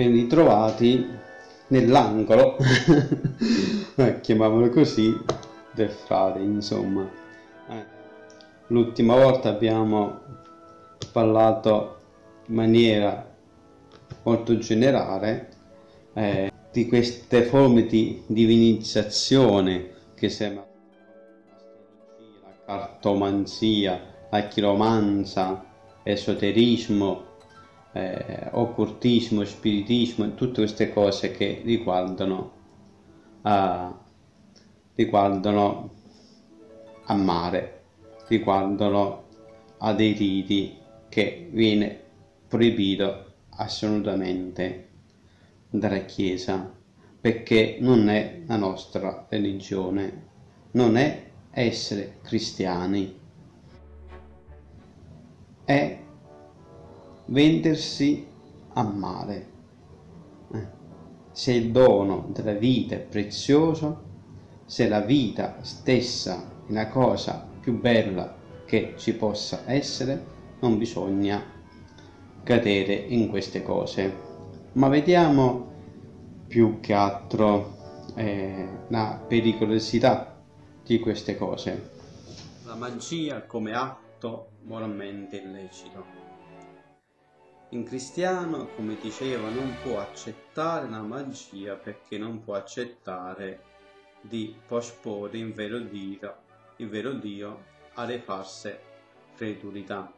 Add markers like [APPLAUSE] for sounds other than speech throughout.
ben ritrovati nell'angolo, [LAUGHS] eh, chiamiamolo così, del frate, insomma. Eh, l'ultima volta abbiamo parlato in maniera molto generale eh, di queste forme di divinizzazione che sembra la cartomanzia, la chiromanza, esoterismo, eh, occultismo, spiritismo, tutte queste cose che riguardano, uh, riguardano a mare, riguardano a dei riti che viene proibito assolutamente dalla Chiesa perché non è la nostra religione, non è essere cristiani, è vendersi a male. Eh. Se il dono della vita è prezioso, se la vita stessa è una cosa più bella che ci possa essere, non bisogna cadere in queste cose. Ma vediamo più che altro eh, la pericolosità di queste cose. La magia come atto moralmente illecito. In cristiano, come diceva, non può accettare la magia perché non può accettare di posporre in vero Dio, il vero Dio alle false credulità.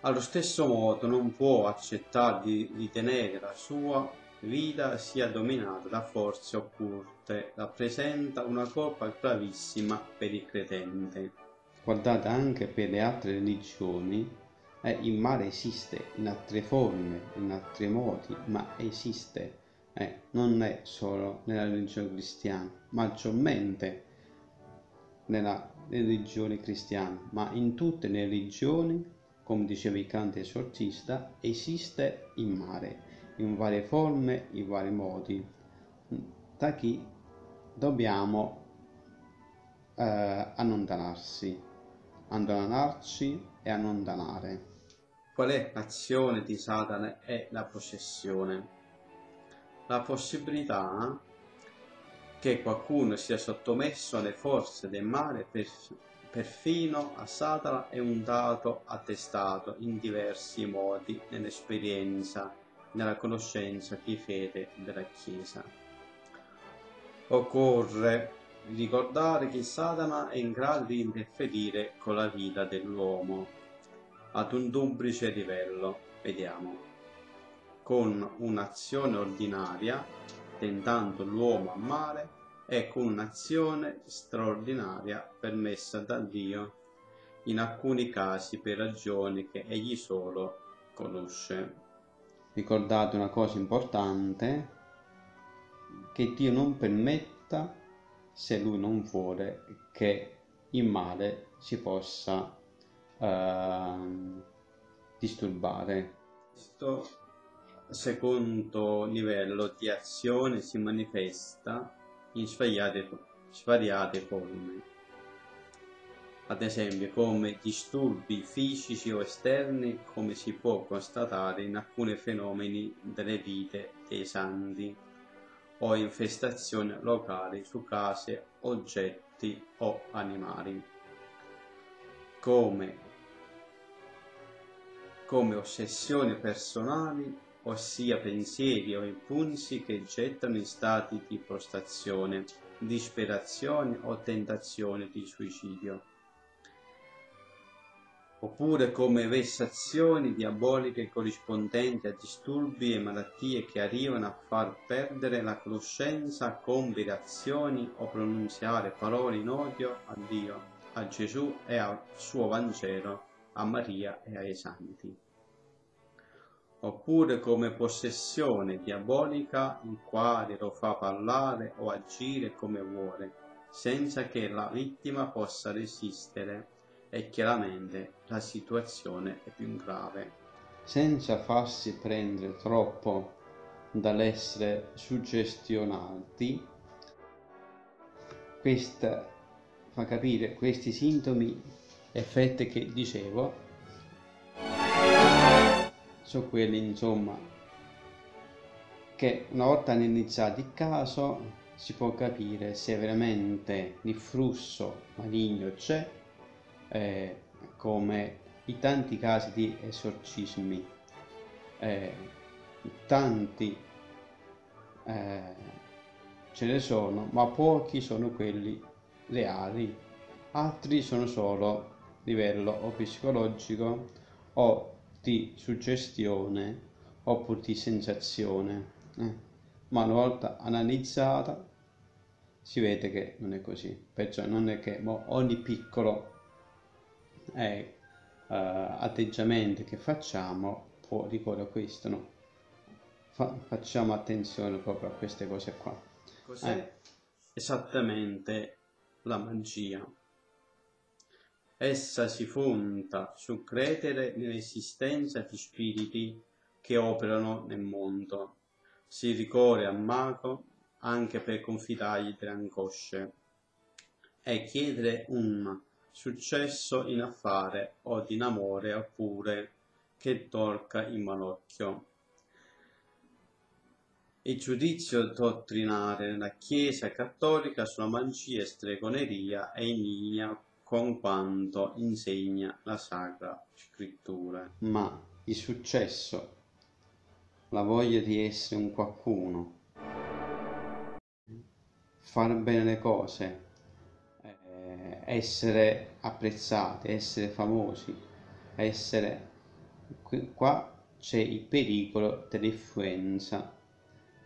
Allo stesso modo non può accettare di ritenere la sua vita sia dominata da forze occulte, rappresenta una colpa gravissima per il credente. Guardate anche per le altre religioni eh, il male esiste in altre forme, in altri modi, ma esiste. Eh, non è solo nella religione cristiana, maggiormente nella religione cristiana, ma in tutte le religioni, come diceva il cante esorcista, esiste il male, in varie forme, in vari modi. Da chi dobbiamo eh, allontanarsi, allontanarci e allontanare. Qual è l'azione di Satana e la possessione? La possibilità che qualcuno sia sottomesso alle forze del male perfino a Satana è un dato attestato in diversi modi nell'esperienza, nella conoscenza di fede della Chiesa. Occorre ricordare che Satana è in grado di interferire con la vita dell'uomo ad un duplice livello, vediamo, con un'azione ordinaria, tentando l'uomo a male, e con un'azione straordinaria permessa da Dio, in alcuni casi per ragioni che egli solo conosce. Ricordate una cosa importante, che Dio non permetta, se Lui non vuole, che il male si possa uh, disturbare. Questo secondo livello di azione si manifesta in svariate, svariate forme ad esempio come disturbi fisici o esterni come si può constatare in alcuni fenomeni delle vite dei santi o infestazioni locali su case, oggetti o animali come come ossessioni personali, ossia pensieri o impulsi che gettano in stati di prostrazione, disperazione o tentazione di suicidio, oppure come vessazioni diaboliche corrispondenti a disturbi e malattie che arrivano a far perdere la conoscenza con virazioni o pronunziare parole in odio a Dio, a Gesù e al suo Vangelo a Maria e ai santi. Oppure come possessione diabolica il quale lo fa parlare o agire come vuole, senza che la vittima possa resistere e chiaramente la situazione è più grave. Senza farsi prendere troppo dall'essere suggestionati, questa fa capire questi sintomi effetti che dicevo sono quelli insomma che una volta iniziato il caso si può capire se veramente il flusso maligno c'è, eh, come i tanti casi di esorcismi, eh, tanti eh, ce ne sono, ma pochi sono quelli reali, altri sono solo livello o psicologico o di suggestione oppure di sensazione. Eh ma una volta analizzata si vede che non è così, perciò non è che ogni piccolo eh, uh, atteggiamento che facciamo può ricorrere a questo, no? Fa, facciamo attenzione proprio a queste cose qua. Cos'è eh, esattamente la magia? Essa si fonda su credere nell'esistenza di spiriti che operano nel mondo si ricorre al mago anche per confidargli delle angosce e chiedere un successo in affare o in amore oppure che tolga il malocchio. Il giudizio dottrinare della Chiesa cattolica sulla magia e stregoneria è in linea con quanto insegna la Sacra Scrittura. Ma il successo la voglia di essere un qualcuno, fare bene le cose, eh, essere apprezzati, essere famosi, essere... Qua c'è il pericolo dell'influenza,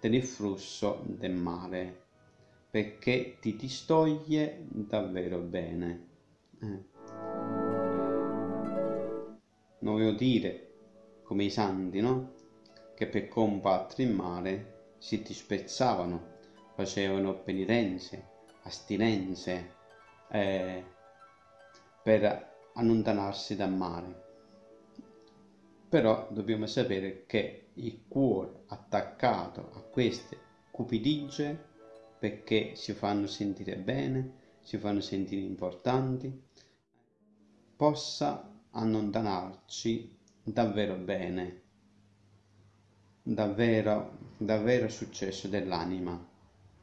dell'influsso del male, perché ti distoglie davvero bene. Eh. Non voglio dire come i santi, no? che per combattere il male si dispezzavano, facevano penitenze, astinenze eh, per allontanarsi dal male. Però dobbiamo sapere che il cuore attaccato a queste cupidigie perché si fanno sentire bene, si fanno sentire importanti, possa allontanarci davvero bene davvero, davvero successo dell'anima,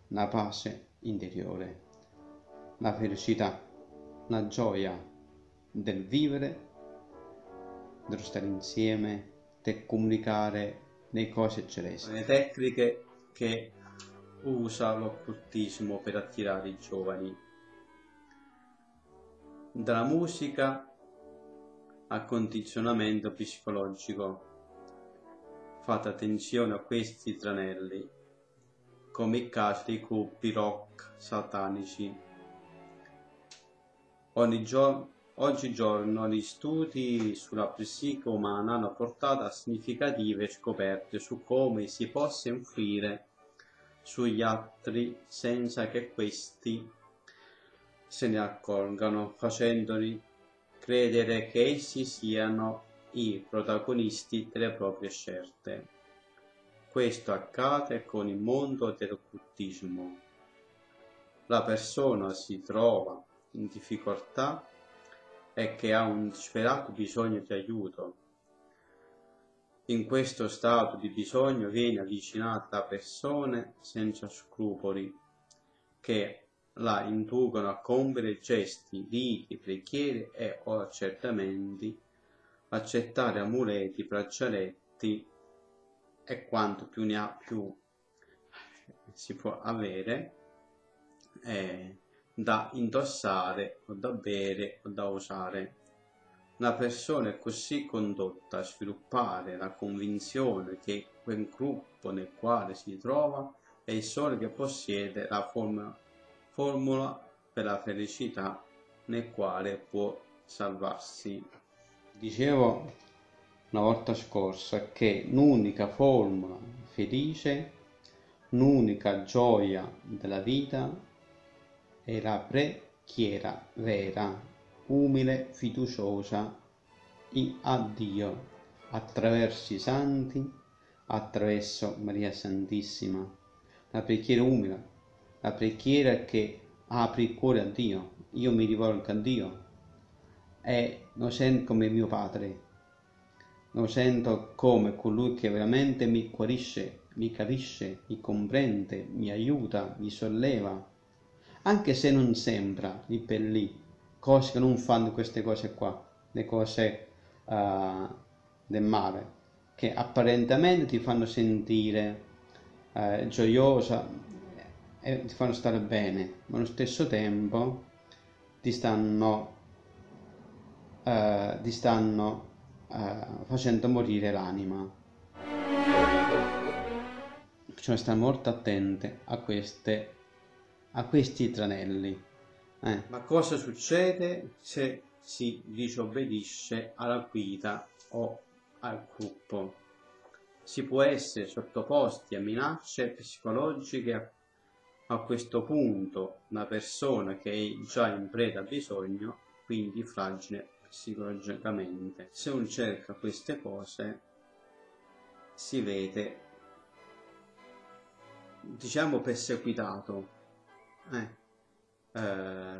la pace interiore, la felicità, la gioia del vivere, dello stare insieme, del comunicare le cose celesti. Le tecniche che usa l'occultismo per attirare i giovani. Dalla musica al condizionamento psicologico Fate attenzione a questi tranelli, come i casi dei gruppi rock satanici. Gio oggigiorno gli studi sulla psiche umana hanno portato a significative scoperte su come si possa influire sugli altri senza che questi se ne accorgano, facendoli credere che essi siano i protagonisti delle proprie scelte. Questo accade con il mondo dell'occultismo. La persona si trova in difficoltà e che ha un disperato bisogno di aiuto. In questo stato di bisogno viene avvicinata a persone senza scrupoli che la inducono a compiere gesti, riti, preghiere e o accertamenti accettare amuleti, braccialetti e quanto più ne ha più si può avere eh, da indossare o da bere o da usare. Una persona è così condotta a sviluppare la convinzione che quel gruppo nel quale si trova è il solo che possiede la formula, formula per la felicità nel quale può salvarsi. Dicevo una volta scorsa che l'unica formula felice, l'unica gioia della vita è la preghiera vera, umile, fiduciosa a Dio attraverso i santi, attraverso Maria Santissima. La preghiera umile, la preghiera che apre il cuore a Dio. Io mi rivolgo a Dio. E lo sento come mio padre, lo sento come colui che veramente mi guarisce mi capisce, mi comprende, mi aiuta, mi solleva, anche se non sembra lì per lì, cose che non fanno queste cose qua, le cose uh, del male, che apparentemente ti fanno sentire uh, gioiosa e ti fanno stare bene, ma allo stesso tempo ti stanno, uh, ti stanno facendo morire l'anima. Bisogna stare molto attente a, queste, a questi tranelli. Eh. Ma cosa succede se si disobbedisce alla guida o al gruppo? Si può essere sottoposti a minacce psicologiche a, questo punto una persona che è già in preda a bisogno, quindi fragile psicologicamente. Se uno cerca queste cose si vede diciamo perseguitato eh, eh,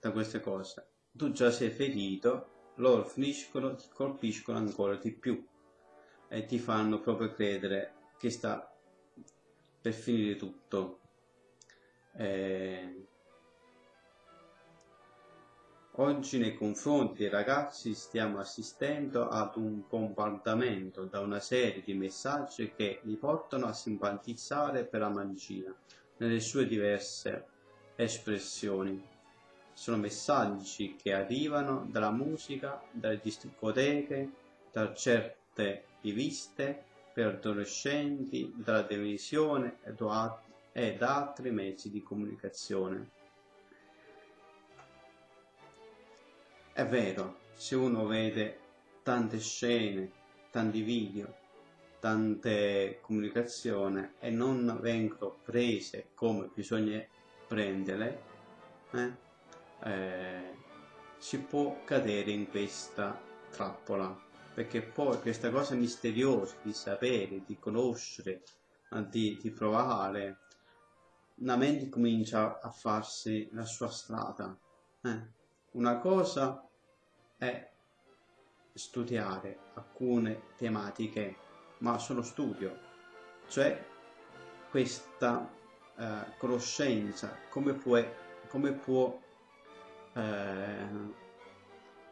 da queste cose tu già sei ferito loro finiscono ti colpiscono ancora di più e ti fanno proprio credere che sta per finire tutto eh, Oggi nei confronti dei ragazzi stiamo assistendo ad un bombardamento da una serie di messaggi che li portano a simpatizzare per la magia nelle sue diverse espressioni. Sono messaggi che arrivano dalla musica, dalle discoteche, da certe riviste per adolescenti, dalla televisione e da altri mezzi di comunicazione. È vero, se uno vede tante scene, tanti video, tante comunicazioni e non vengono prese come bisogna prenderle, eh, eh, si può cadere in questa trappola perché poi questa cosa misteriosa di sapere, di conoscere, di, di provare, la mente comincia a farsi la sua strada. Eh una cosa è studiare alcune tematiche, ma sono studio, cioè questa eh, conoscenza, come può, come può, eh,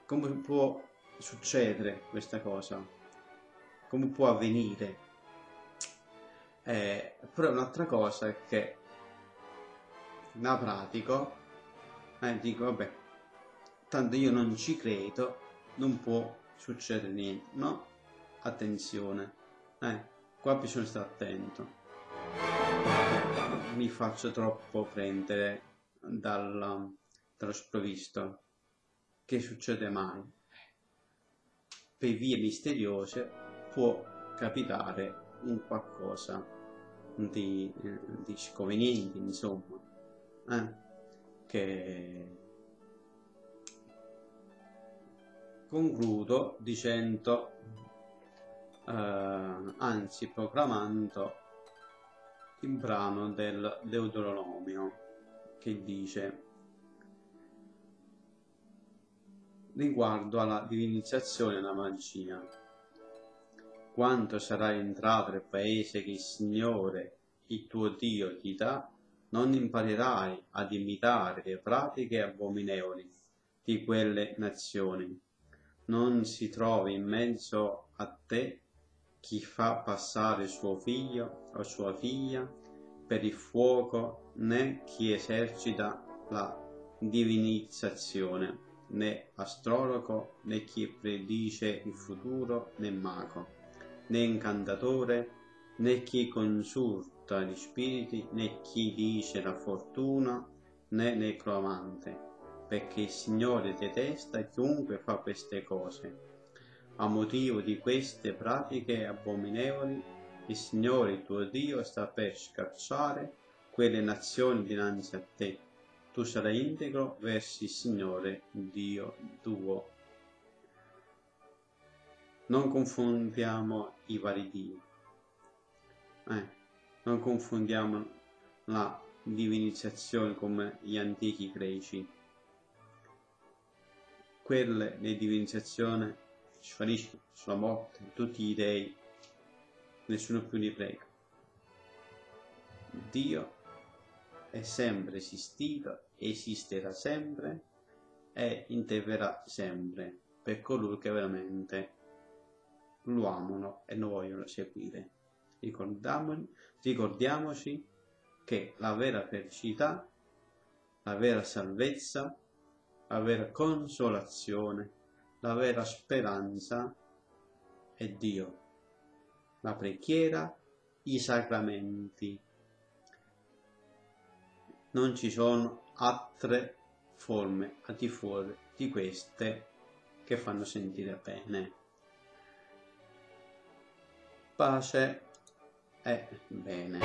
come può succedere questa cosa, come può avvenire. Eh, però un'altra cosa è che la pratico e dico vabbè tanto io non ci credo, non può succedere niente, no? Attenzione, eh, qua bisogna stare attento. Mi faccio troppo prendere dalla, dallo sprovvisto. Che succede mai? Per vie misteriose può capitare un qualcosa di, eh, di sconveniente, insomma, eh, che concludo dicendo, eh, anzi proclamando il brano del Deuteronomio che dice riguardo alla divinizzazione della magia. Quando sarai entrato nel paese che il Signore il tuo Dio ti dà non imparerai ad imitare le pratiche abominevoli di quelle nazioni. Non si trovi in mezzo a te chi fa passare suo figlio o sua figlia per il fuoco, né chi esercita la divinizzazione, né astrologo, né chi predice il futuro, né mago, né incantatore, né chi consulta gli spiriti, né chi dice la fortuna, né necromante perché il Signore detesta chiunque fa queste cose. A motivo di queste pratiche abominevoli, il Signore tuo Dio sta per scacciare quelle nazioni dinanzi a te. Tu sarai integro verso il Signore Dio tuo. Non confondiamo i vari Dio. Eh, non confondiamo la divinizzazione come gli antichi greci quelle di divinizzazione sfaniscono sulla morte tutti gli dei, nessuno più li prega. Dio è sempre esistito, esisterà sempre e interverrà sempre per coloro che veramente lo amano e lo vogliono seguire. Ricordiamoci che la vera felicità, la vera salvezza, la vera consolazione, la vera speranza è Dio. La preghiera, i sacramenti. Non ci sono altre forme al di fuori di queste che fanno sentire bene. Pace e bene.